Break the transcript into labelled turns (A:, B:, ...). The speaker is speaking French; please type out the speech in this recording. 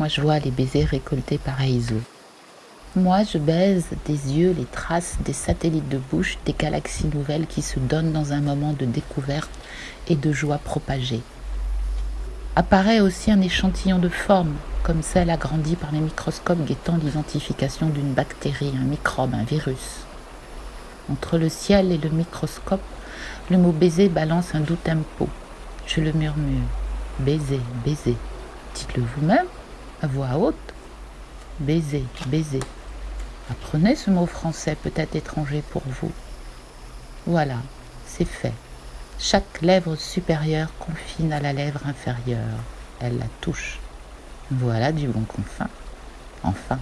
A: Moi, je vois les baisers récoltés par Aizo. Moi, je baise des yeux les traces des satellites de bouche des galaxies nouvelles qui se donnent dans un moment de découverte et de joie propagée. Apparaît aussi un échantillon de forme, comme celle agrandie par les microscopes guettant l'identification d'une bactérie, un microbe, un virus. Entre le ciel et le microscope, le mot baiser balance un doux tempo. Je le murmure. Baiser, baiser. Dites-le vous-même, à voix haute. Baiser, baiser. Apprenez ce mot français peut-être étranger pour vous. Voilà, c'est fait. Chaque lèvre supérieure confine à la lèvre inférieure. Elle la touche. Voilà du bon confin. Enfin.